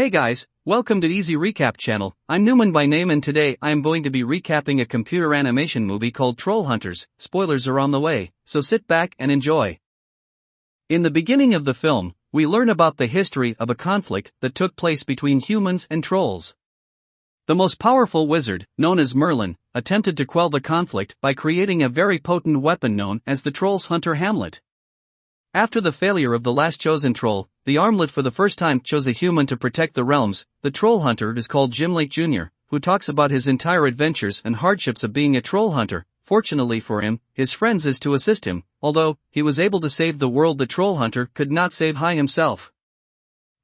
Hey guys, welcome to Easy Recap channel. I'm Newman by name and today I am going to be recapping a computer animation movie called Troll Hunters. Spoilers are on the way, so sit back and enjoy. In the beginning of the film, we learn about the history of a conflict that took place between humans and trolls. The most powerful wizard, known as Merlin, attempted to quell the conflict by creating a very potent weapon known as the Troll's Hunter Hamlet. After the failure of the last chosen troll, the armlet for the first time chose a human to protect the realms. The troll hunter is called Jim Lake Jr., who talks about his entire adventures and hardships of being a troll hunter. Fortunately for him, his friends is to assist him, although he was able to save the world the troll hunter could not save high himself.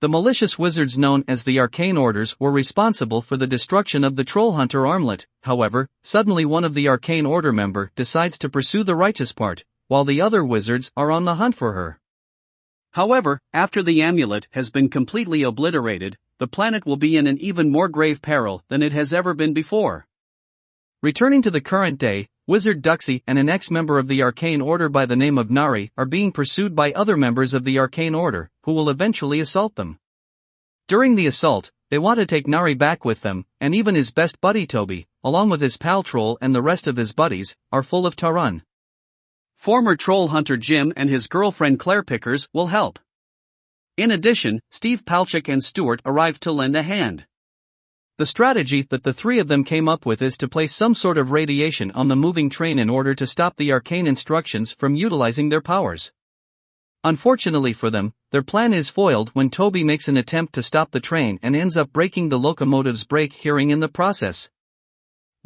The malicious wizards known as the Arcane Orders were responsible for the destruction of the Troll Hunter armlet. However, suddenly one of the Arcane Order member decides to pursue the righteous part, while the other wizards are on the hunt for her. However, after the amulet has been completely obliterated, the planet will be in an even more grave peril than it has ever been before. Returning to the current day, Wizard Douxie and an ex-member of the Arcane Order by the name of Nari are being pursued by other members of the Arcane Order, who will eventually assault them. During the assault, they want to take Nari back with them, and even his best buddy Toby, along with his pal Troll and the rest of his buddies, are full of Tarun. Former troll hunter Jim and his girlfriend Claire Pickers will help. In addition, Steve Palchuk and Stewart arrive to lend a hand. The strategy that the three of them came up with is to place some sort of radiation on the moving train in order to stop the arcane instructions from utilizing their powers. Unfortunately for them, their plan is foiled when Toby makes an attempt to stop the train and ends up breaking the locomotive's brake hearing in the process.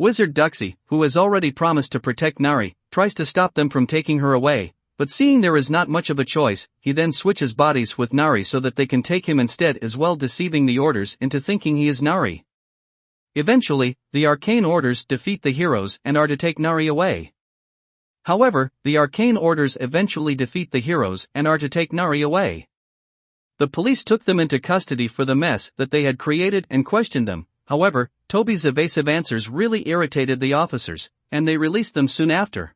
Wizard Douxie, who has already promised to protect Nari, tries to stop them from taking her away, but seeing there is not much of a choice, he then switches bodies with Nari so that they can take him instead as well deceiving the orders into thinking he is Nari. Eventually, the arcane orders defeat the heroes and are to take Nari away. However, the arcane orders eventually defeat the heroes and are to take Nari away. The police took them into custody for the mess that they had created and questioned them, However, Toby's evasive answers really irritated the officers, and they released them soon after.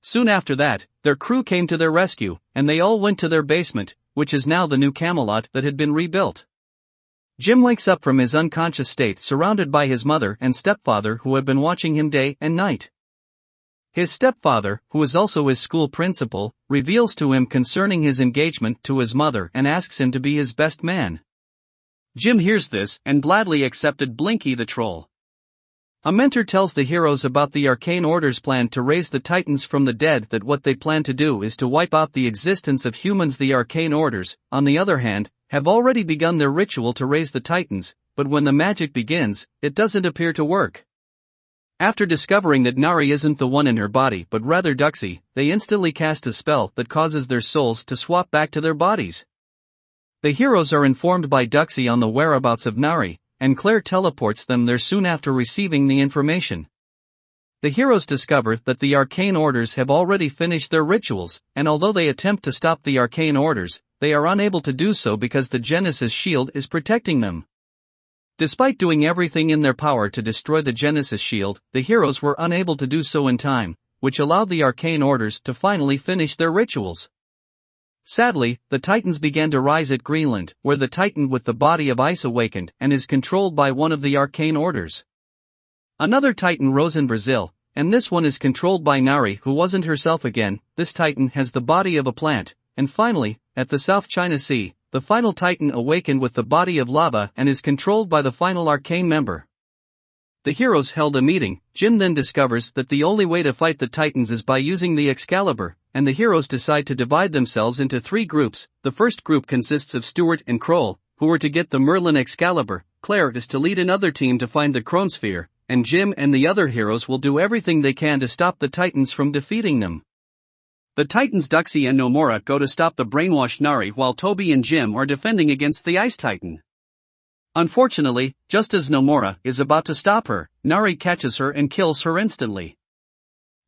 Soon after that, their crew came to their rescue, and they all went to their basement, which is now the new Camelot that had been rebuilt. Jim wakes up from his unconscious state surrounded by his mother and stepfather who have been watching him day and night. His stepfather, who is also his school principal, reveals to him concerning his engagement to his mother and asks him to be his best man. Jim hears this and gladly accepted Blinky the troll. A mentor tells the heroes about the Arcane Order's plan to raise the Titans from the dead that what they plan to do is to wipe out the existence of humans the Arcane Orders, on the other hand, have already begun their ritual to raise the Titans, but when the magic begins, it doesn't appear to work. After discovering that Nari isn't the one in her body but rather Douxie, they instantly cast a spell that causes their souls to swap back to their bodies. The heroes are informed by Douxie on the whereabouts of Nari, and Claire teleports them there soon after receiving the information. The heroes discover that the arcane orders have already finished their rituals, and although they attempt to stop the arcane orders, they are unable to do so because the Genesis shield is protecting them. Despite doing everything in their power to destroy the Genesis shield, the heroes were unable to do so in time, which allowed the arcane orders to finally finish their rituals. Sadly, the Titans began to rise at Greenland, where the Titan with the body of ice awakened and is controlled by one of the arcane orders. Another Titan rose in Brazil, and this one is controlled by Nari, who wasn't herself again. This Titan has the body of a plant, and finally, at the South China Sea, the final Titan awakened with the body of lava and is controlled by the final arcane member. The heroes held a meeting. Jim then discovers that the only way to fight the Titans is by using the Excalibur, and the heroes decide to divide themselves into three groups. The first group consists of Stewart and Kroll, who are to get the Merlin Excalibur, Claire is to lead another team to find the Chronosphere, and Jim and the other heroes will do everything they can to stop the Titans from defeating them. The Titans Douxie and Nomura go to stop the brainwashed Nari while Toby and Jim are defending against the Ice Titan. Unfortunately, just as Nomura is about to stop her, Nari catches her and kills her instantly.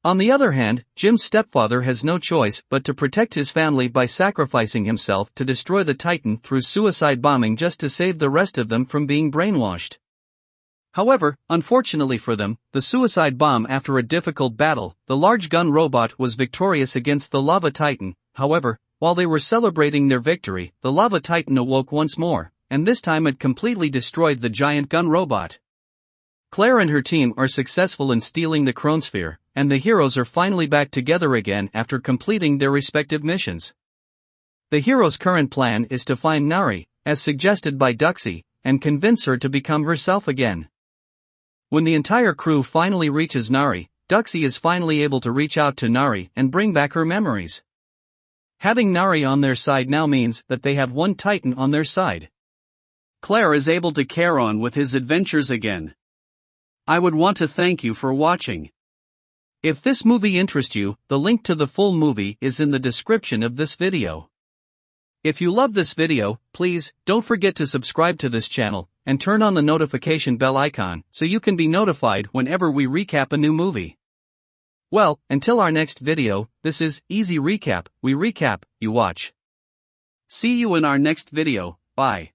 On the other hand, Jim's stepfather has no choice but to protect his family by sacrificing himself to destroy the Titan through suicide bombing just to save the rest of them from being brainwashed. However, unfortunately for them, the suicide bomb after a difficult battle, the large gun robot was victorious against the lava titan. However, while they were celebrating their victory, the lava titan awoke once more, and this time it completely destroyed the giant gun robot. Claire and her team are successful in stealing the Chronosphere, and the heroes are finally back together again after completing their respective missions. The hero's current plan is to find Nari, as suggested by Douxie, and convince her to become herself again. When the entire crew finally reaches Nari, Douxie is finally able to reach out to Nari and bring back her memories. Having Nari on their side now means that they have one Titan on their side. Claire is able to carry on with his adventures again. I would want to thank you for watching. If this movie interests you, the link to the full movie is in the description of this video. If you love this video, please don't forget to subscribe to this channel and turn on the notification bell icon so you can be notified whenever we recap a new movie. Well, until our next video, this is Easy Recap, we recap, you watch. See you in our next video, bye.